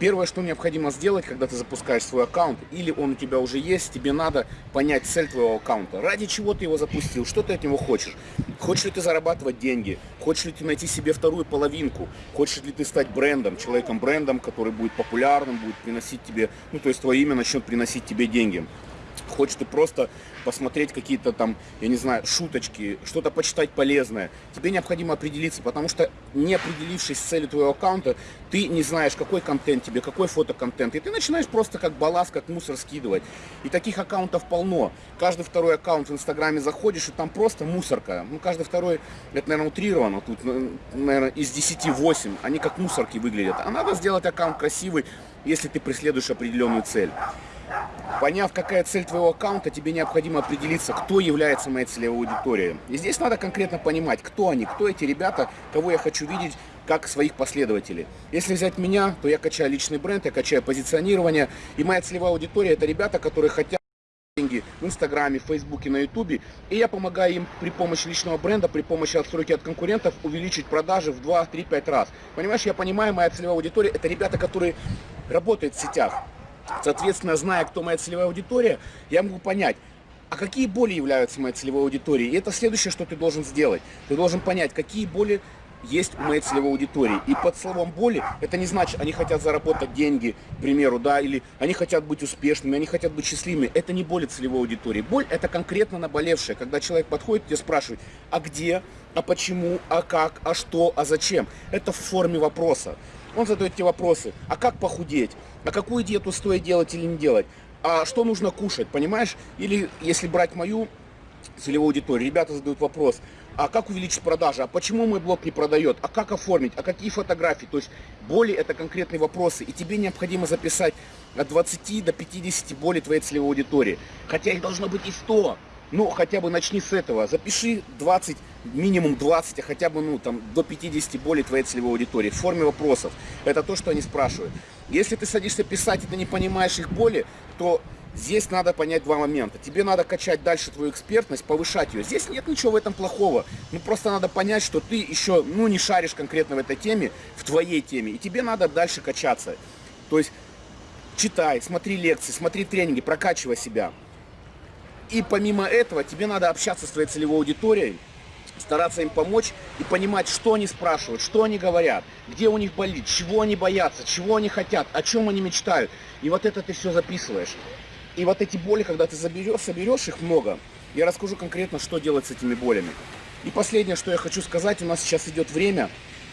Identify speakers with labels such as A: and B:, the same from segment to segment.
A: Первое, что необходимо сделать, когда ты запускаешь свой аккаунт, или он у тебя уже есть, тебе надо понять цель твоего аккаунта. Ради чего ты его запустил, что ты от него хочешь. Хочешь ли ты зарабатывать деньги, хочешь ли ты найти себе вторую половинку, хочешь ли ты стать брендом, человеком-брендом, который будет популярным, будет приносить тебе, ну то есть твое имя начнет приносить тебе деньги хочешь ты просто посмотреть какие-то там, я не знаю, шуточки, что-то почитать полезное, тебе необходимо определиться, потому что не определившись с целью твоего аккаунта, ты не знаешь, какой контент тебе, какой фотоконтент, и ты начинаешь просто как балласт, как мусор скидывать. И таких аккаунтов полно. Каждый второй аккаунт в Инстаграме заходишь, и там просто мусорка. Ну, каждый второй, это, наверное, утрировано, тут, наверное, из 10 8, они как мусорки выглядят. А надо сделать аккаунт красивый, если ты преследуешь определенную цель. Поняв, какая цель твоего аккаунта, тебе необходимо определиться, кто является моей целевой аудиторией. И здесь надо конкретно понимать, кто они, кто эти ребята, кого я хочу видеть как своих последователей. Если взять меня, то я качаю личный бренд, я качаю позиционирование. И моя целевая аудитория это ребята, которые хотят деньги в Инстаграме, в Фейсбуке, на Ютубе. И я помогаю им при помощи личного бренда, при помощи отстройки от конкурентов увеличить продажи в 2, 3, 5 раз. Понимаешь, я понимаю, моя целевая аудитория это ребята, которые работают в сетях. Соответственно, зная, кто моя целевая аудитория, я могу понять, а какие боли являются моей целевой аудиторией. И это следующее, что ты должен сделать. Ты должен понять, какие боли есть у моей целевой аудитории. И под словом боли, это не значит, они хотят заработать деньги, к примеру, да, или они хотят быть успешными, они хотят быть счастливыми. Это не боли целевой аудитории. Боль это конкретно наболевшая, когда человек подходит и спрашивает, а где, а почему, а как, а что, а зачем. Это в форме вопроса. Он задает тебе вопросы, а как похудеть, а какую диету стоит делать или не делать, а что нужно кушать, понимаешь? Или если брать мою целевую аудиторию, ребята задают вопрос, а как увеличить продажи, а почему мой блог не продает, а как оформить, а какие фотографии, то есть боли это конкретные вопросы, и тебе необходимо записать от 20 до 50 боли твоей целевой аудитории, хотя их должно быть и 100, ну, хотя бы начни с этого. Запиши 20, минимум 20, а хотя бы, ну, там, до 50 более твоей целевой аудитории в форме вопросов. Это то, что они спрашивают. Если ты садишься писать и ты не понимаешь их боли, то здесь надо понять два момента. Тебе надо качать дальше твою экспертность, повышать ее. Здесь нет ничего в этом плохого. Ну, просто надо понять, что ты еще, ну, не шаришь конкретно в этой теме, в твоей теме. И тебе надо дальше качаться. То есть, читай, смотри лекции, смотри тренинги, прокачивай себя. И помимо этого, тебе надо общаться с твоей целевой аудиторией, стараться им помочь и понимать, что они спрашивают, что они говорят, где у них болит, чего они боятся, чего они хотят, о чем они мечтают. И вот это ты все записываешь. И вот эти боли, когда ты заберешь, соберешь их много, я расскажу конкретно, что делать с этими болями. И последнее, что я хочу сказать, у нас сейчас идет время,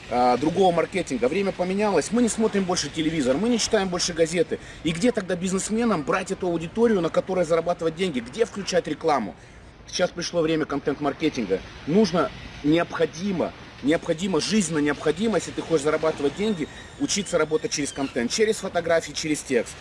A: другого маркетинга. Время поменялось, мы не смотрим больше телевизор, мы не читаем больше газеты. И где тогда бизнесменам брать эту аудиторию, на которой зарабатывать деньги? Где включать рекламу? Сейчас пришло время контент-маркетинга. Нужно, необходимо, необходимо, жизненно необходимо, если ты хочешь зарабатывать деньги, учиться работать через контент, через фотографии, через текст.